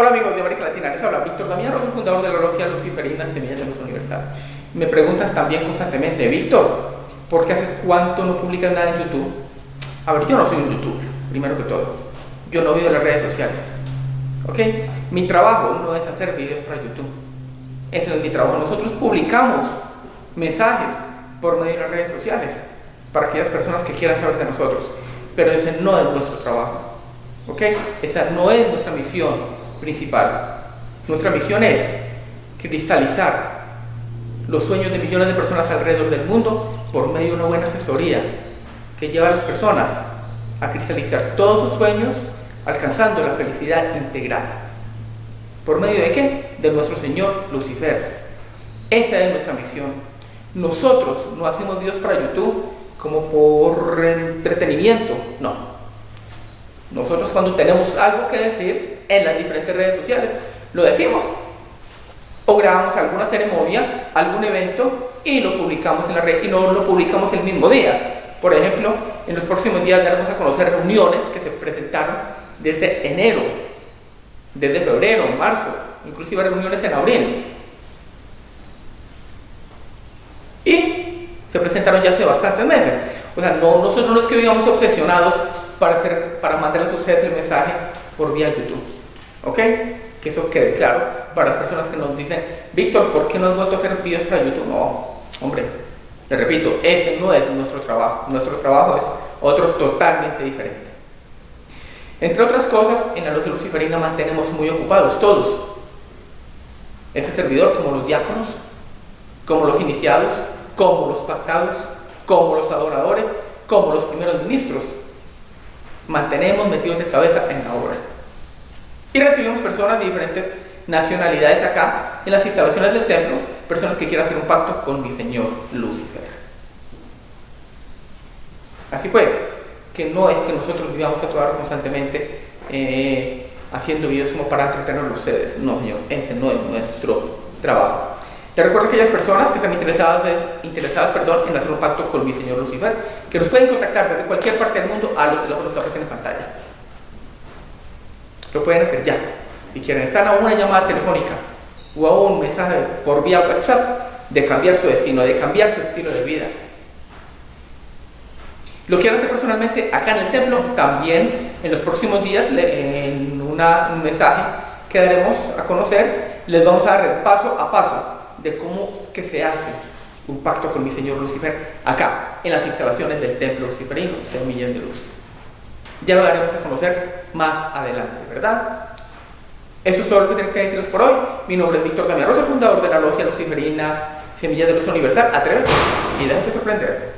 Hola amigos de América Latina, les habla Víctor Damián Rosa, fundador de la logia Luciferina Semilla de Luz Universal. Me preguntan también constantemente, Víctor, ¿por qué hace cuánto no publicas nada en YouTube? A ver, yo no soy un youtuber, primero que todo. Yo no vivo en las redes sociales. ¿Ok? Mi trabajo no es hacer videos para YouTube. Ese no es mi trabajo. Nosotros publicamos mensajes por medio de las redes sociales para aquellas personas que quieran saber de nosotros. Pero ese no es nuestro trabajo. ¿Ok? Esa no es nuestra misión principal. Nuestra misión es cristalizar los sueños de millones de personas alrededor del mundo por medio de una buena asesoría que lleva a las personas a cristalizar todos sus sueños alcanzando la felicidad integral. ¿Por medio de qué? De nuestro Señor Lucifer. Esa es nuestra misión. Nosotros no hacemos Dios para YouTube como por entretenimiento, no. Nosotros cuando tenemos algo que decir, en las diferentes redes sociales. Lo decimos. O grabamos alguna ceremonia, algún evento y lo publicamos en la red y no lo publicamos el mismo día. Por ejemplo, en los próximos días daremos a conocer reuniones que se presentaron desde enero, desde febrero, marzo, inclusive reuniones en abril. Y se presentaron ya hace bastantes meses. O sea, no, nosotros no es que vivamos obsesionados para, hacer, para mandarles a ustedes el mensaje por vía YouTube. ¿Ok? Que eso quede claro para las personas que nos dicen, Víctor, ¿por qué no has vuelto a hacer videos para YouTube? No, hombre, le repito, ese no es nuestro trabajo. Nuestro trabajo es otro totalmente diferente. Entre otras cosas, en la logia luciferina mantenemos muy ocupados todos. Este servidor, como los diáconos, como los iniciados, como los pactados, como los adoradores, como los primeros ministros, mantenemos metidos de cabeza en la obra. Y recibimos personas de diferentes nacionalidades acá, en las instalaciones del templo, personas que quieran hacer un pacto con mi Señor Lucifer. Así pues, que no es que nosotros vivamos a toda constantemente eh, haciendo videos como para entretenerlos a ustedes. No, Señor, ese no es nuestro trabajo. Les recuerdo a aquellas personas que están interesadas, interesadas perdón, en hacer un pacto con mi Señor Lucifer, que nos pueden contactar desde cualquier parte del mundo a los teléfonos que aparecen en pantalla. Pueden hacer ya. Si quieren, están a una llamada telefónica o a un mensaje por vía WhatsApp de cambiar su destino, de cambiar su estilo de vida. Lo quieren hacer personalmente acá en el templo, también en los próximos días, en una, un mensaje que daremos a conocer, les vamos a dar el paso a paso de cómo que se hace un pacto con mi Señor Lucifer acá, en las instalaciones del templo luciferino, Semilla de Luz. Ya lo daremos a conocer más adelante, ¿verdad? Eso es todo lo que tengo que decirles por hoy. Mi nombre es Víctor Damián Rosa, fundador de la logia luciferina Semilla de Luz Universal. Atrévete y déjate sorprender.